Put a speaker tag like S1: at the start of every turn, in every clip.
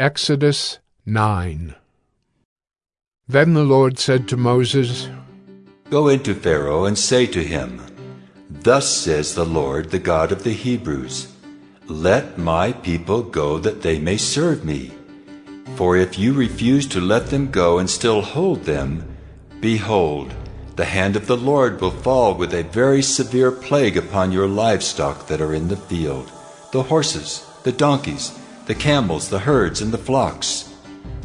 S1: Exodus 9 Then the Lord said to Moses,
S2: Go into Pharaoh and say to him, Thus says the Lord, the God of the Hebrews, Let my people go that they may serve me. For if you refuse to let them go and still hold them, behold, the hand of the Lord will fall with a very severe plague upon your livestock that are in the field, the horses, the donkeys, the camels, the herds, and the flocks.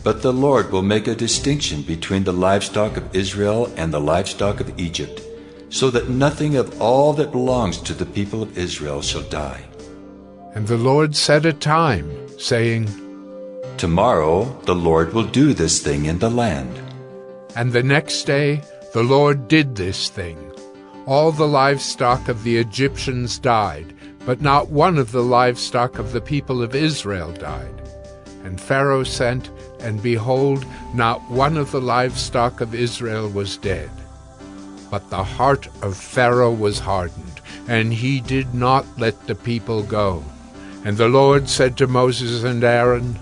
S2: But the Lord will make a distinction between the livestock of Israel and the livestock of Egypt, so that nothing of all that belongs to the people of Israel shall die.
S1: And the Lord set a time, saying,
S2: Tomorrow the Lord will do this thing in the land.
S1: And the next day the Lord did this thing. All the livestock of the Egyptians died, but not one of the livestock of the people of Israel died. And Pharaoh sent, and behold, not one of the livestock of Israel was dead. But the heart of Pharaoh was hardened, and he did not let the people go. And the Lord said to Moses and Aaron,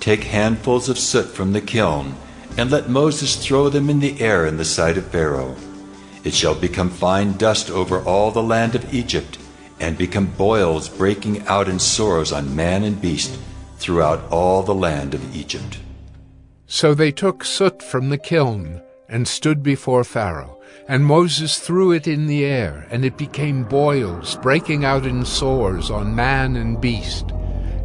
S2: Take handfuls of soot from the kiln, and let Moses throw them in the air in the sight of Pharaoh. It shall become fine dust over all the land of Egypt, and become boils breaking out in sores on man and beast throughout all the land of Egypt.
S1: So they took soot from the kiln and stood before Pharaoh. And Moses threw it in the air, and it became boils breaking out in sores on man and beast.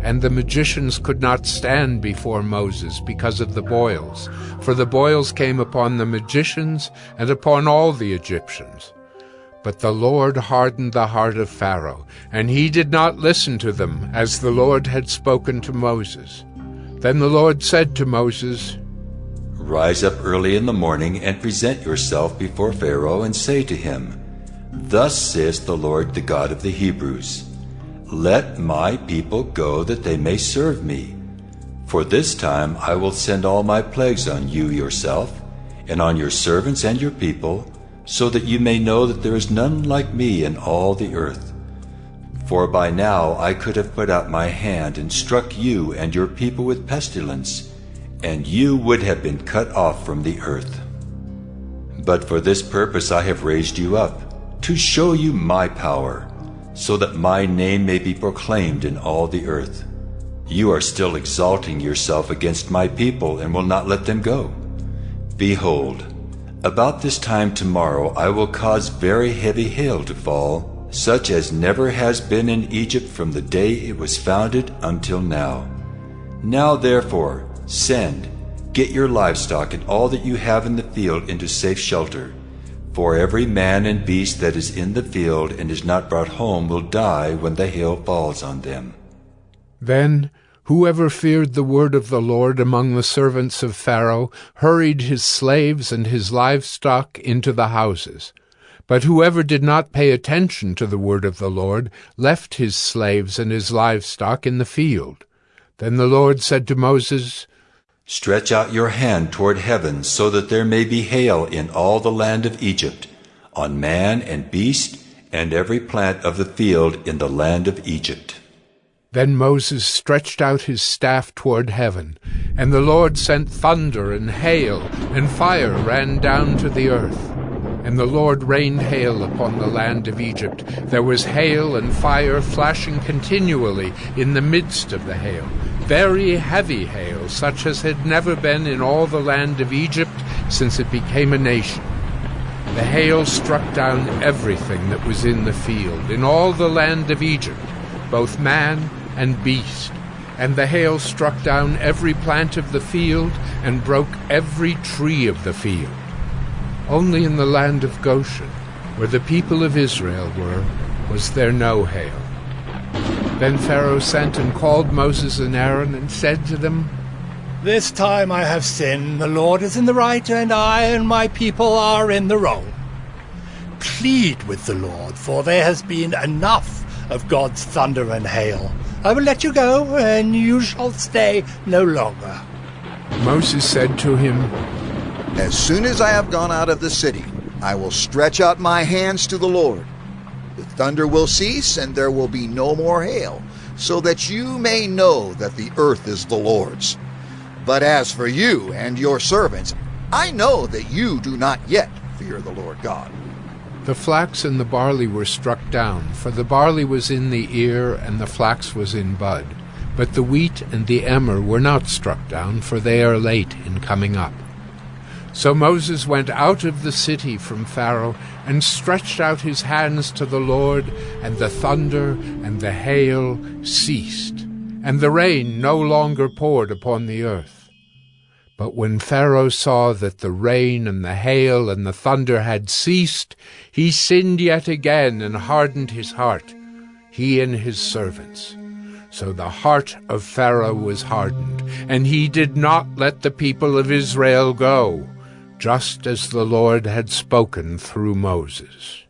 S1: And the magicians could not stand before Moses because of the boils, for the boils came upon the magicians and upon all the Egyptians. But the Lord hardened the heart of Pharaoh, and he did not listen to them, as the Lord had spoken to Moses. Then the Lord said to Moses,
S2: Rise up early in the morning and present yourself before Pharaoh, and say to him, Thus says the Lord, the God of the Hebrews, Let my people go that they may serve me. For this time I will send all my plagues on you yourself, and on your servants and your people, so that you may know that there is none like me in all the earth. For by now I could have put out my hand and struck you and your people with pestilence, and you would have been cut off from the earth. But for this purpose I have raised you up, to show you my power, so that my name may be proclaimed in all the earth. You are still exalting yourself against my people and will not let them go. Behold, about this time tomorrow I will cause very heavy hail to fall, such as never has been in Egypt from the day it was founded until now. Now therefore, send, get your livestock and all that you have in the field into safe shelter. For every man and beast that is in the field and is not brought home will die when the hail falls on them.
S1: Then Whoever feared the word of the Lord among the servants of Pharaoh hurried his slaves and his livestock into the houses. But whoever did not pay attention to the word of the Lord left his slaves and his livestock in the field. Then the Lord said to Moses,
S2: Stretch out your hand toward heaven, so that there may be hail in all the land of Egypt, on man and beast, and every plant of the field in the land of Egypt.
S1: Then Moses stretched out his staff toward heaven, and the Lord sent thunder and hail, and fire ran down to the earth. And the Lord rained hail upon the land of Egypt. There was hail and fire flashing continually in the midst of the hail, very heavy hail, such as had never been in all the land of Egypt since it became a nation. The hail struck down everything that was in the field, in all the land of Egypt, both man and beast. And the hail struck down every plant of the field and broke every tree of the field. Only in the land of Goshen, where the people of Israel were, was there no hail. Then Pharaoh sent and called Moses and Aaron and said to them,
S3: This time I have sinned. The Lord is in the right, and I and my people are in the wrong. Plead with the Lord, for there has been enough of God's thunder and hail. I will let you go, and you shall stay no longer.
S1: Moses said to him,
S4: As soon as I have gone out of the city, I will stretch out my hands to the Lord. The thunder will cease, and there will be no more hail, so that you may know that the earth is the Lord's. But as for you and your servants, I know that you do not yet fear the Lord God.
S1: The flax and the barley were struck down, for the barley was in the ear, and the flax was in bud. But the wheat and the emmer were not struck down, for they are late in coming up. So Moses went out of the city from Pharaoh, and stretched out his hands to the Lord, and the thunder and the hail ceased, and the rain no longer poured upon the earth. But when Pharaoh saw that the rain and the hail and the thunder had ceased, he sinned yet again and hardened his heart, he and his servants. So the heart of Pharaoh was hardened, and he did not let the people of Israel go, just as the Lord had spoken through Moses.